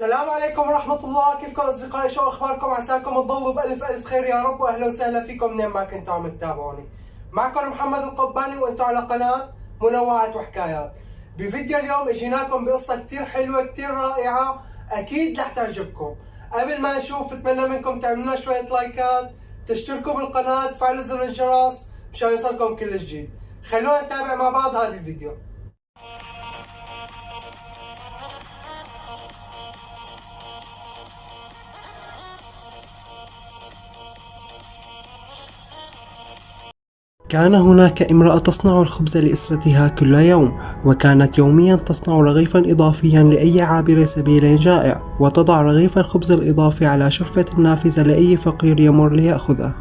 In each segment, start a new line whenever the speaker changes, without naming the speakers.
السلام عليكم ورحمة الله. كيفكم أصدقائي؟ شو أخباركم؟ عساكم تضلوا بألف ألف خير. يا رب وأهلا وسهلا فيكم. منين ما كنتوا عم تتابعوني. معكم محمد القباني وأنتوا على قناة منوعات وحكايات. بفيديو اليوم أجيناكم بقصة كتير حلوة كتير رائعة. أكيد رح تعجبكم. قبل ما نشوف بتمنى منكم تعملوا شوية لايكات تشتركوا بالقناة تفعلوا زر الجرس مشان يوصلكم كل جديد. خلونا نتابع مع بعض هذا الفيديو. كان هناك امرأة تصنع الخبز لأسرتها كل يوم وكانت يوميا تصنع رغيفا إضافيا لأي عابر سبيل جائع وتضع رغيف الخبز الإضافي على شرفة النافذة لأي فقير يمر ليأخذه.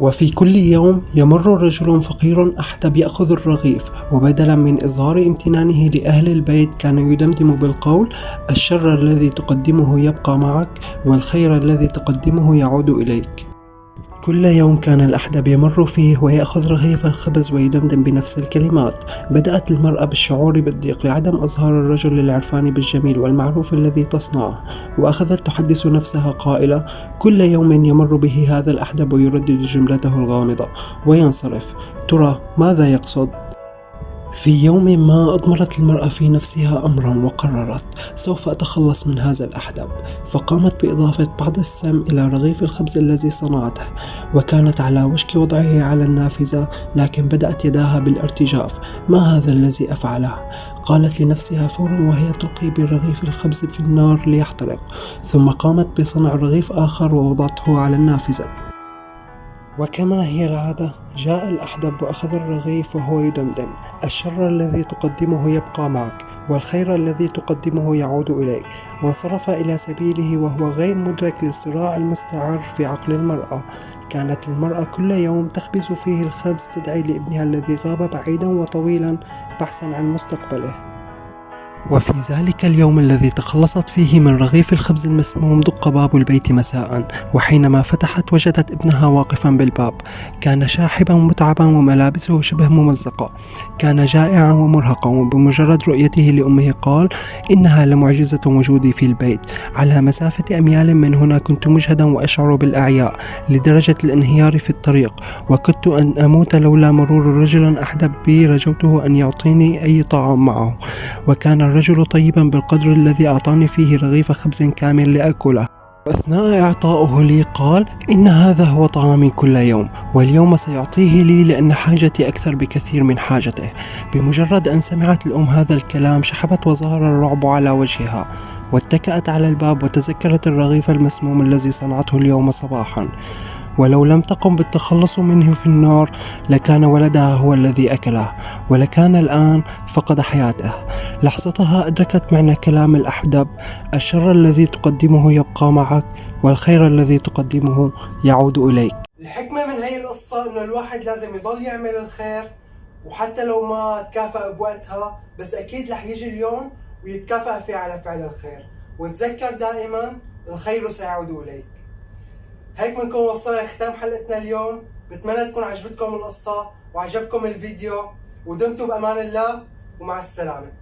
وفي كل يوم يمر رجل فقير أحدب يأخذ الرغيف وبدلا من إظهار امتنانه لأهل البيت كان يدمدم بالقول الشر الذي تقدمه يبقى معك والخير الذي تقدمه يعود إليك. كل يوم كان الأحدب يمر فيه ويأخذ رغيف الخبز ويدمدم بنفس الكلمات بدأت المرأة بالشعور بالضيق لعدم إظهار الرجل للعرفان بالجميل والمعروف الذي تصنعه وأخذت تحدث نفسها قائلة كل يوم يمر به هذا الأحدب ويردد جملته الغامضة وينصرف ترى ماذا يقصد؟ في يوم ما أضمرت المرأة في نفسها أمرا وقررت سوف أتخلص من هذا الأحدب فقامت بإضافة بعض السم إلى رغيف الخبز الذي صنعته وكانت على وشك وضعه على النافذة لكن بدأت يداها بالارتجاف ما هذا الذي أفعله؟ قالت لنفسها فورا وهي تلقي برغيف الخبز في النار ليحترق ثم قامت بصنع رغيف آخر ووضعته على النافذة. وكما هي العادة جاء الأحدب وأخذ الرغيف وهو يدمدم. الشر الذي تقدمه يبقى معك والخير الذي تقدمه يعود إليك. وانصرف إلى سبيله وهو غير مدرك للصراع المستعر في عقل المرأة. كانت المرأة كل يوم تخبز فيه الخبز تدعي لابنها الذي غاب بعيدا وطويلا بحثا عن مستقبله. وفي ذلك اليوم الذي تخلصت فيه من رغيف الخبز المسموم دق باب البيت مساء وحينما فتحت وجدت ابنها واقفا بالباب. كان شاحبا متعبا وملابسه شبه ممزقة. كان جائعا ومرهقا وبمجرد رؤيته لأمه قال إنها لمعجزة وجودي في البيت. على مسافة أميال من هنا كنت مجهدا وأشعر بالأعياء لدرجة الانهيار في الطريق. وكدت أن أموت لولا مرور رجل أحدب بي رجوته أن يعطيني أي طعام معه. وكان الرجل طيبا بالقدر الذي أعطاني فيه رغيف خبز كامل لأكله. وأثناء إعطائه لي قال إن هذا هو طعامي كل يوم واليوم سيعطيه لي لأن حاجتي أكثر بكثير من حاجته. بمجرد أن سمعت الأم هذا الكلام شحبت وظهر الرعب على وجهها واتكأت على الباب وتذكرت الرغيف المسموم الذي صنعته اليوم صباحا. ولو لم تقم بالتخلص منه في النار لكان ولدها هو الذي أكله ولكان الآن فقد حياته. لحظتها أدركت معنى كلام الأحدب الشر الذي تقدمه يبقى معك والخير الذي تقدمه يعود إليك. الحكمة من هي القصة إنه الواحد لازم يضل يعمل الخير وحتى لو ما تكافأ بوقتها بس أكيد رح يجي اليوم ويتكافأ فيه على فعل الخير. وتذكر دائما الخير سيعود إليك. هيك بنكون وصلنا لختام حلقتنا اليوم. بتمنى تكون عجبتكم القصة وعجبكم الفيديو ودمتم بأمان الله ومع السلامة.